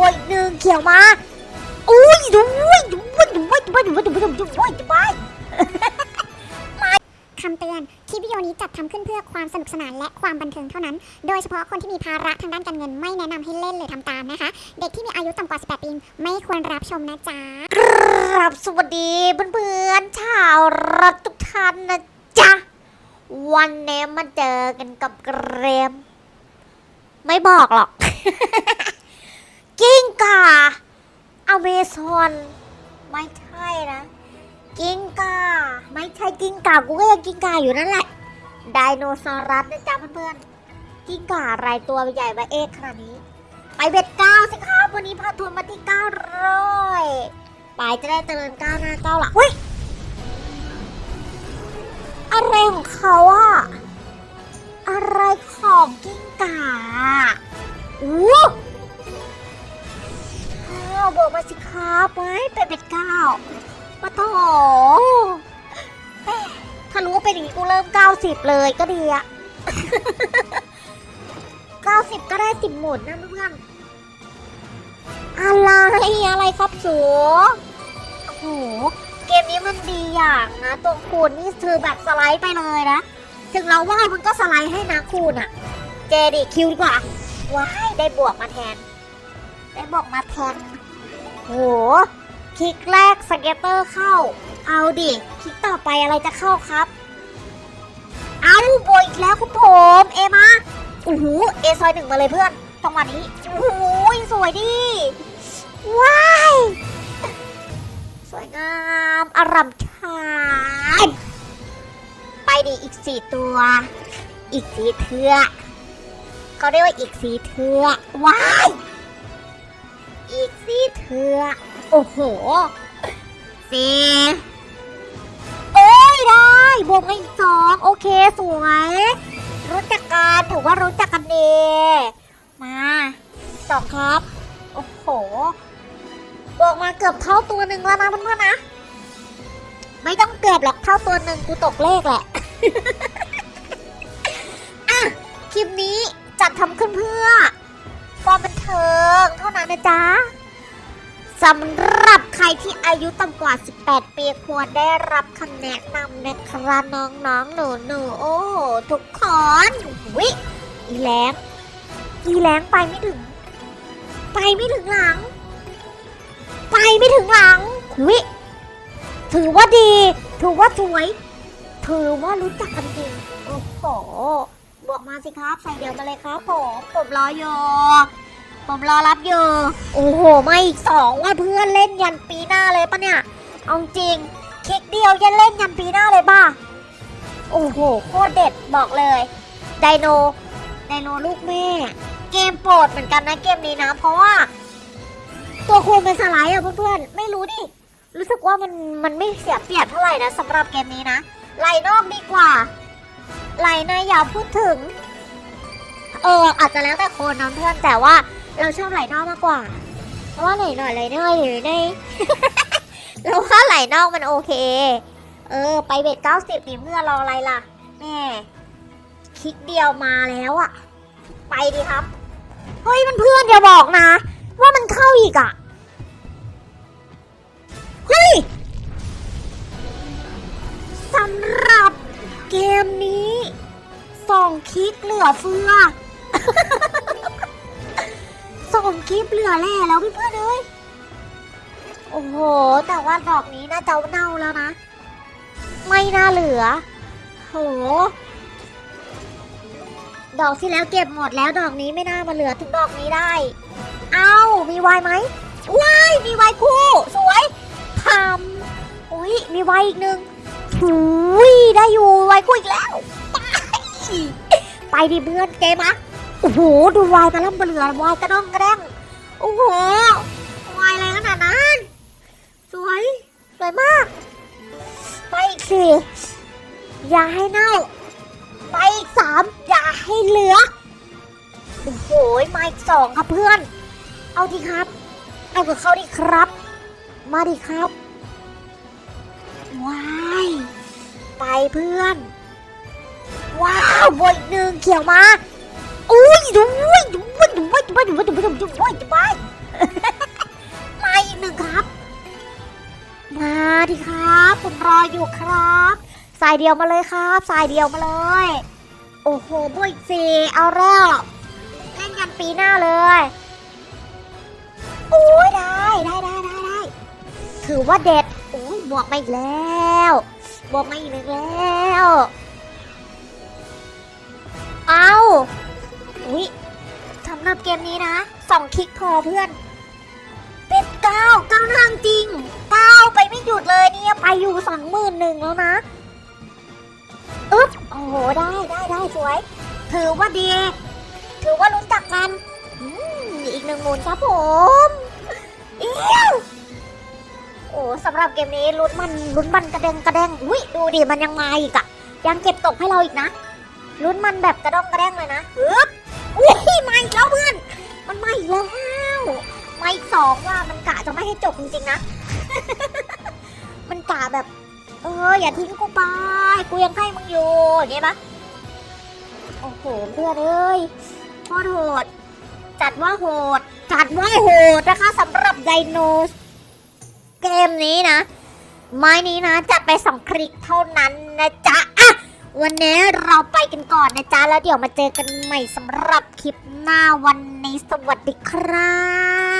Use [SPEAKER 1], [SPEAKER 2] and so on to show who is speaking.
[SPEAKER 1] บอยหนึ่งเขียวมาอุ้ยดูอุ้ยดูอุ้ยดูอุ้ยดูอุ้ยดูอุ้ยดูอุ้ยดูอุ้ยดูอุ้ยดูอุ้ย
[SPEAKER 2] คำเตือน คลิปวิดีโอนี้จัดทำขึ้นเพื่อความสนุกสนานและความบันเทิงเท่านั้น โดยเฉพาะคนที่มีภาระทางด้านการเงินไม่แนะนำให้เล่นหรือทำตามนะคะ เด็กที่มีอายุต่ำกว่า 18 ปี ไม่ควรรับชมนะจ๊ะ
[SPEAKER 1] ครับสวัสดีเพื่อนๆชาวรัฐทุกท่านนะจ๊ะ วันนี้มาเจอกันกับเกรม ไม่บอกหรอก กิ้งก่าอเมซอน ไม่ใช่นะ กิ้งก่า ไม่ใช่กิ้งก่า กูก็ยังกิ้งก่าอยู่นั่นแหละ ไดโนซอรัสนะจ๊ะเพื่อนๆ กิ้งก่าอะไรตัวใหญ่มาเอกขนาดนี้ ไป bet เก้าสิครับวันนี้พาทัวร์มาที่เก้าร้อยไปจะได้เจริญก้าวหน้าก้าวหลังเฮ้ยอะไรของเขาอะอะไรของกิ้งก่าอู้ บอกมาสิครับไปไปเบ็ดเก้ามาต่อถ้ารู้ว่าเป็นอย่างนี้กูเริ่ม90เลยก็ดีอะ90ก็ได้สิบหมุนนะเพื่อนอะไรอะไรครับสูโอ้โห เกมนี้มันดีอย่างนะตัวคูณนี่คือแบบสไลด์ไปเลยนะ ถึงเราว่ามันก็สไลด์ให้นะคูณอะเจดิคิวดีกว่า ว้าย ได้บวกมาแทน ได้บวกมาแทน โหคลิกแรกสเก็ตเตอร์เข้า เอาดิคลิกต่อไปอะไรจะเข้าครับ เอาโบยอีกแล้วคุณผมเอมาโอ้โหเอซอยหนึ่งมาเลยเพื่อนจังหวะนี้โอ้โหสวยดิว้ายสวยงามอารามชายไปดิอีกสี่ตัว อีกสีเทือกเขาเรียกว่าอีกสีเทือกว้าย อีกสีเทือกโอ้โหสี่เอ้ยได้ บวกมาอีกสองโอเคสวย รู้จักกันถือว่ารู้จักกันดีมาสองครับ โอ้โหบอกมาเกือบเท่าตัวหนึ่งแล้วนะเพื่อนๆนะ ไม่ต้องเกือบหรอกเท่าตัวหนึ่งกูตกเลขแหละอะคลิปนี้จัดทำขึ้นเพื่อความบันเทิงเท่านั้นนะจ๊ะสำหรับใครที่อายุต่ำกว่า 18 ปีควรได้รับคำแนะนำนะครับน้องๆ หนูๆ โอ้ทุกคนวิอีแรงอีแรงไปไม่ถึง ไปไม่ถึงหลัง ไปไม่ถึงหลังวิถือว่าดี ถือว่าสวย ถือว่ารู้จักกันจริงโอ้โหบอกมาสิครับ ใส่เดียวมาเลยครับผมผมรออยู่ ผมรอรับอยู่ โอ้โห ไมาอีกสองว่าเพื่อนเล่นยันปีหน้าเลยปะเนี่ย เอาจริง คลิกเดียวยันเล่นยันปีหน้าเลยป่ะ โอ้โห โคตรเด็ดบอกเลย ไดโน ไดโนลูกแม่ เกมโปรดเหมือนกันนะเกมนี้นะ เพราะว่า ตัวคูณเป็นสไลด์อะเพื่อนๆ ไม่รู้ดิ รู้สึกว่ามันมันไม่เสียเปรียบเท่าไหร่นะสำหรับเกมนี้นะไหลนอกดีกว่าไหลในอย่าพูดถึงเอออาจจะแล้วแต่คนนะเพื่อนแต่ว่า เราชอบไหลนอกมากกว่า เพราะว่าไหลหน่อยไหลน้อยหรือในเราว่าไหลนอกมันโอเค เออ ไปเบ็ดเก้าสิบนี่เพื่อรออะไรล่ะแม่คลิกเดียวมาแล้วอะไปดีครับ เฮ้ยมันเพื่อนอย่าบอกนะ ว่ามันเข้าอีกอะเฮ้ยสำหรับเกมนี้สองคลิกเหลือเฟือ สองคลิปเหลือแล่แล้วเพื่อนเอ้ยโอ้โห แต่ว่าดอกนี้น่าจะเน่าแล้วนะ ไม่น่าเหลือ โห ดอกที่แล้วเก็บหมดแล้วดอกนี้ไม่น่ามาเหลือถึงดอกนี้ได้ เอ้ามีวายไหมวายมีวายคู่ สวยทำอุ้ยมีวายอีกหนึ่งอุ้ยได้อยู่วายคู่อีกแล้ว ไปไปดิเพื่อนเกมอะ โอ้โห ดูวายมาล่ำเรือวายกระด้องกระแดงโอ้โหวายอะไรขนาดนั้น สวย สวยมาก ไปอีกสี่อย่าให้เน่า ไปอีกสามอย่าให้เหลือ โอ้โห มาอีกสองครับเพื่อน เอาดีครับ เอากับเขาดีครับ มาดีครับวายไปเพื่อน ว้าวบวกอีกหนึ่งเขียวมา อุ้ยดูยดูยดูยดูยดูยดูยดูยดูยดูยมาอีกหนึ่งครับ มาดิครับ ผมรออยู่ครับ สายเดียวมาเลยครับ สายเดียวมาเลย โอ้โหบุ้ยเจเอาแล้วเล่นกันปีหน้าเลยโอ้ยได้ได้ได้ได้ได้ถือว่าเด็ดโอ้ยบวกมาอีกแล้วบวกมาอีกแล้ว เอา อุ้ยสำหรับเกมนี้นะสองคลิกพอเพื่อนเป็นเก้าเก้าทางจริงเก้าไปไม่หยุดเลยเนี่ยไปอยู่สองหมื่นหนึ่งแล้วนะอึ๊บโอ้โหได้ได้ได้สวย ถือว่าดี ถือว่ารู้จักกันอืมอีกหนึ่งหมุนครับผมเอี้ยวโอ้สำหรับเกมนี้ลุ้นมันลุ้นมันกระเด้งกระเด้งอุ้ยดูดิมันยังมาอีกอะยังเก็บตกให้เราอีกนะลุ้นมันแบบกระด้องกระเด้งเลยนะอึ๊บ อุ้ยมาอีกแล้วเพื่อน มันมาอีกแล้วมาอีกสองว่ามันกะจะไม่ให้จบจริงๆนะ มันกะแบบ เอออย่าทิ้งกูไปกูยังให้มึงอยู่อย่างเงี้ยปะโอ้โหเพื่อนเอ้ยโคตรโหด จัดว่าโหด จัดว่าโหดนะคะสำหรับไดโนเกมนี้นะ ไม้นี้นะจัดไปสองคลิกเท่านั้นนะจ๊ะอะ วันนี้เราไปกันก่อนนะจ๊ะ แล้วเดี๋ยวมาเจอกันใหม่สำหรับคลิปหน้าวันนี้สวัสดีครับ